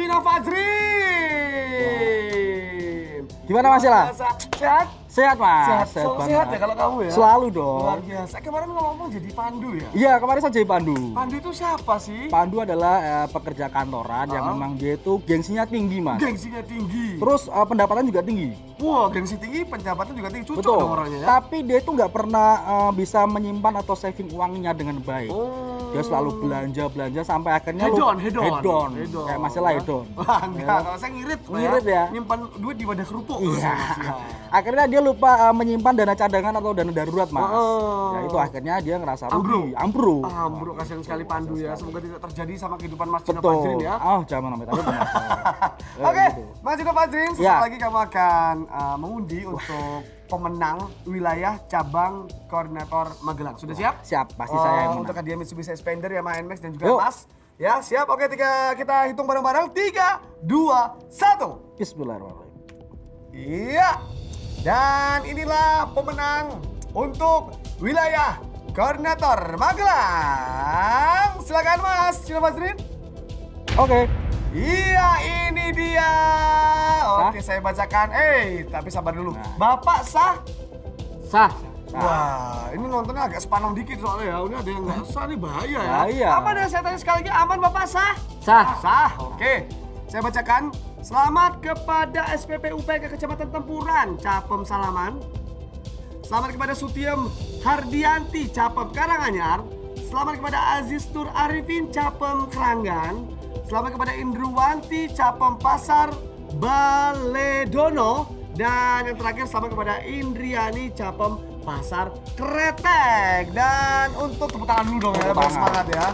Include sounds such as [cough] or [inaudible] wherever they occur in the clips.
Cina Fajri. Gimana Mas Ila? Sehat? Mas. Sehat, Sehat, banget. sehat ya kalau kamu ya? Selalu dong. Luar biasa. Kemarin ngomong jadi pandu ya? Iya, kemarin saya jadi pandu. Pandu itu siapa sih? Pandu adalah eh, pekerja kantoran yang Ah. memang dia itu gengsinya tinggi Mas. Gengsinya tinggi. Terus eh, pendapatan juga tinggi. Wah, gengsi tinggi, pendapatan juga tinggi. Betul. dong orangnya ya. Tapi dia itu nggak pernah eh, bisa menyimpan atau saving uangnya dengan baik. Oh. Dia selalu belanja belanja sampai akhirnya Head lu- on, head on. head on. Head on. Kayak masalah head on. Wah, enggak. Kalau saya ngirit. Pak, Ngirit ya? Nyimpan duit di wadah kerupuk. Iya. Ya. akhirnya dia lupa eh, menyimpan dana cadangan atau dana darurat, Mas. Oh. Ya itu akhirnya dia ngerasa Ambruk. rugi, ambruk. Ah, bro, kasihan sekali Pandu ya. Semoga tidak terjadi sama kehidupan Mas Cina. Fajrin ya. Oh, jangan sampai tapi. [laughs] Eh, Oke, gitu. Mas Cina Fajrin, sesaat Ya. lagi kamu akan uh, mengundi untuk pemenang wilayah cabang koordinator Magelang. Sudah siap? Siap, pasti Oh, saya yang untuk menang. hadiah Mitsubishi Xpander ya, Max dan juga Yuk. Mas. Ya, siap. Oke, tiga, kita hitung bareng-bareng. Tiga, dua, satu. Bismillahirrahmanirrahim. Iya. Dan inilah pemenang untuk wilayah koordinator Magelang. Silakan Mas Cina Fajrin. Oke. Iya, ini dia. Oke, saya bacakan. Eh, tapi sabar dulu. Nah. Bapak sah? Sah. Wah, ini nontonnya agak sepanang dikit soalnya ya. Ini ada yang nggak sah nih bahaya ya. Bahaya. Apa deh saya tanya sekali lagi aman Bapak sah? Sah. Sah. Oke. Saya bacakan. Selamat kepada SPP UPK Kecamatan Tempuran, Capem Salaman. Selamat kepada Sutiem Hardianti, Capem Karanganyar. Selamat kepada Aziz Nur Arifin, Capem Keranggan. Selamat kepada Indruwanti, Capem Pasar Baledono. Dan yang terakhir selamat kepada Indriani, Capem Pasar Kretek. Dan untuk tepuk tangan dulu dong ya, biar semangat ya.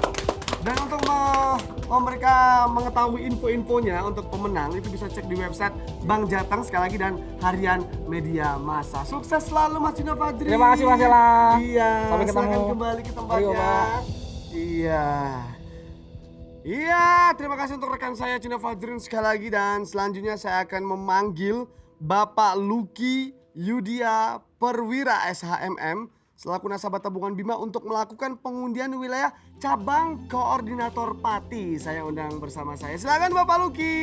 Dan untuk me- me- mereka mengetahui info-infonya untuk pemenang itu bisa cek di website Bang Jateng sekali lagi dan Harian Media Massa. Sukses selalu Mas Cina Fadri. Terima kasih, Mas Ella. Iya. Sampai ketemu. kembali ke tempatnya. Ayo. Iya. Iya, terima kasih untuk rekan saya Cina Fadrin sekali lagi dan selanjutnya saya akan memanggil Bapak Luki Yudia Perwira SHMM selaku nasabah tabungan Bima untuk melakukan pengundian wilayah cabang koordinator Pati. Saya undang bersama saya. Silakan Bapak Luki.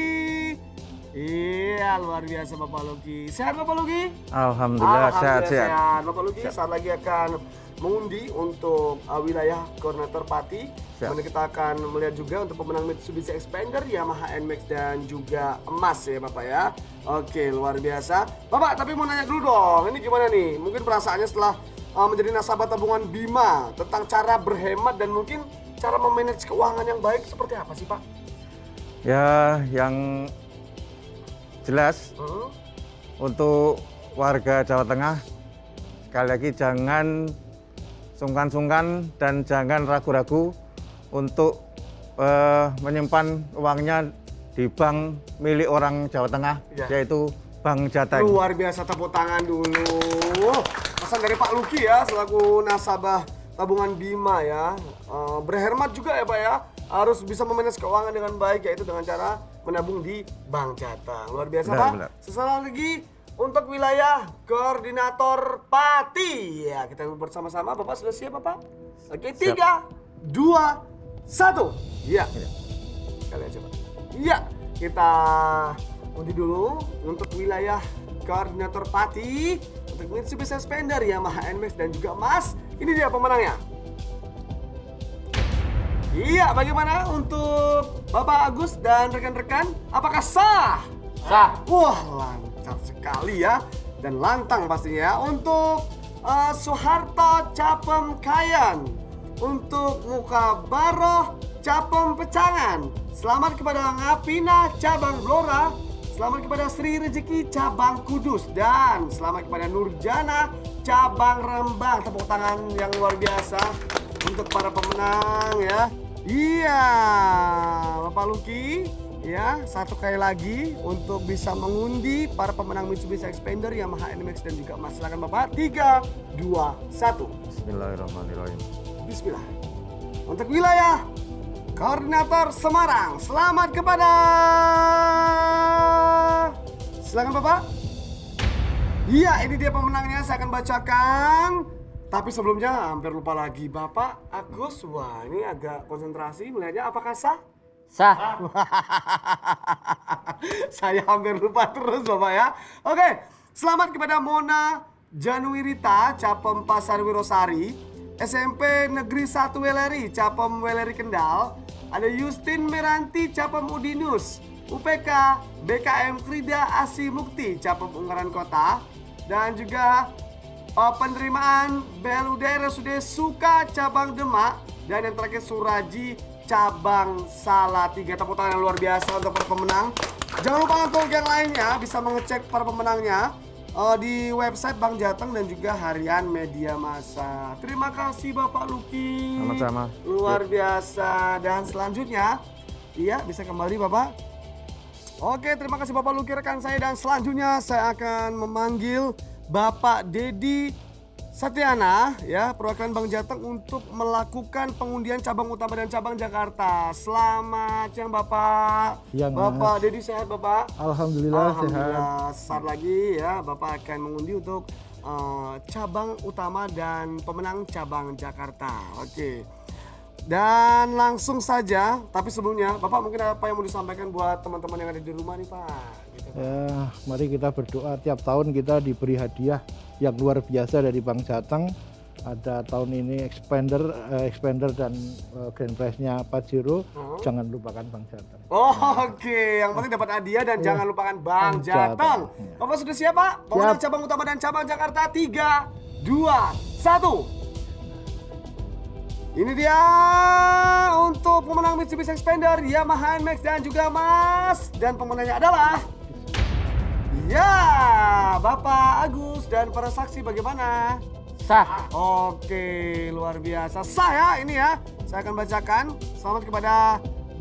Iya, luar biasa Bapak Luki. Sehat Bapak Luki? Alhamdulillah sehat sehat. sehat. Bapak Luki saat lagi akan mengundi untuk uh, wilayah koordinator Pati. Kemudian kita akan melihat juga untuk pemenang Mitsubishi Expander, Yamaha NMAX dan juga emas ya Bapak ya. Oke, luar biasa. Bapak, tapi mau nanya dulu dong. Ini gimana nih? Mungkin perasaannya setelah uh, menjadi nasabah tabungan Bima tentang cara berhemat dan mungkin cara memanage keuangan yang baik seperti apa sih Pak? Ya yang jelas Hmm? untuk warga Jawa Tengah sekali lagi jangan sungkan-sungkan dan jangan ragu-ragu untuk eh, menyimpan uangnya di bank milik orang Jawa Tengah Iya. yaitu Bank Jateng. Luar biasa tepuk tangan dulu. Pesan dari Pak Luki ya selaku nasabah tabungan Bima ya. Eh, berhemat juga ya Pak ya. Harus bisa memanage keuangan dengan baik yaitu dengan cara menabung di Bank Jateng. Luar biasa Benar, Pak. benar. Lagi untuk wilayah koordinator Pati. Ya, kita bersama-sama. Bapak sudah siap Bapak? Oke, tiga, dua, satu. Sekali aja Pak. Iya, kita undi dulu untuk wilayah koordinator Pati untuk Mitsubishi Xpander Yamaha NMAX dan juga emas. Ini dia pemenangnya. Iya, bagaimana untuk Bapak Agus dan rekan-rekan? Apakah sah? Sah. Wah, lancar sekali ya. Dan lantang pastinya ya. Untuk eh, Soeharto Capem Kayan. Untuk Muka Baroh Capem Pecangan. Selamat kepada Ngapina Cabang Blora. Selamat kepada Sri Rezeki Cabang Kudus. Dan selamat kepada Nurjana Cabang Rembang. Tepuk tangan yang luar biasa untuk para pemenang ya. Iya, Bapak Luki, ya satu kali lagi untuk bisa mengundi para pemenang Mitsubishi Expander, Yamaha NMAX dan juga emas. Silakan Bapak. 3, 2, 1. Bismillahirrahmanirrahim. Bismillah. Untuk wilayah koordinator Semarang, selamat kepada Silakan Bapak. Iya, ini dia pemenangnya. Saya akan bacakan. Tapi sebelumnya hampir lupa lagi. Bapak Agus, wah ini agak konsentrasi melihatnya apakah sah? Sah. [laughs] Saya hampir lupa terus Bapak ya. Oke, selamat kepada Mona Januirita, Capem Pasar Wirosari, SMP Negeri 1 Weleri, Capem Weleri Kendal, ada Justin Meranti, Capem Udinus, UPK BKM Krida Asi Mukti, Capem Ungaran Kota, dan juga uh, penerimaan BLUD RSUD Suka Cabang Demak, dan yang terakhir Suraji cabang Salatiga tepuk tangan yang luar biasa untuk para pemenang. Jangan lupa untuk yang lainnya bisa mengecek para pemenangnya eh, di website Bang Jateng dan juga harian media massa. Terima kasih Bapak Luki. Sama-sama. Luar biasa. Dan selanjutnya, iya bisa kembali Bapak. Oke, terima kasih Bapak Luki rekan saya dan selanjutnya saya akan memanggil Bapak Dedi Satyana ya perwakilan Bang Jateng untuk melakukan pengundian cabang utama dan cabang Jakarta. Selamat siang Bapak. Siang, Bapak Dedi sehat Bapak? Alhamdulillah, sehat. Alhamdulillah sesaat lagi ya Bapak akan mengundi untuk eh, cabang utama dan pemenang cabang Jakarta. Oke. Dan langsung saja, tapi sebelumnya Bapak mungkin apa yang mau disampaikan buat teman-teman yang ada di rumah nih Pak? Gitu, Pak. Ya, mari kita berdoa tiap tahun kita diberi hadiah yang luar biasa dari Bank Jateng. Ada tahun ini expander, eh, expander dan eh, grand prize-nya Pajero. Oh. Jangan lupakan Bank Jateng. Oh, Oke, yang penting dapat hadiah dan jangan lupakan Bang Jateng. Jateng. Bapak sudah siap Pak? Siap. cabang utama dan cabang Jakarta 3, 2, 1. Ini dia untuk pemenang Mitsubishi Expander Yamaha NMAX dan juga Mas dan pemenangnya adalah Ya, Bapak Agus dan para saksi bagaimana? Sah. Oke, luar biasa. Saya ini ya, saya akan bacakan. Selamat kepada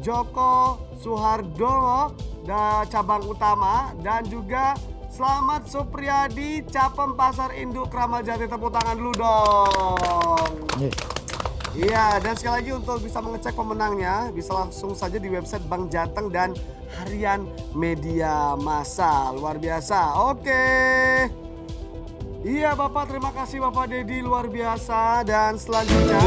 Joko Suhardono da cabang utama dan juga Selamat Supriyadi Capem Pasar Induk Kramat Jati tepuk tangan dulu dong. Nih, Iya, dan sekali lagi untuk bisa mengecek pemenangnya, bisa langsung saja di website Bank Jateng dan Harian Media Masa. Luar biasa. Oke. Iya Bapak, terima kasih Bapak Dedi luar biasa dan selanjutnya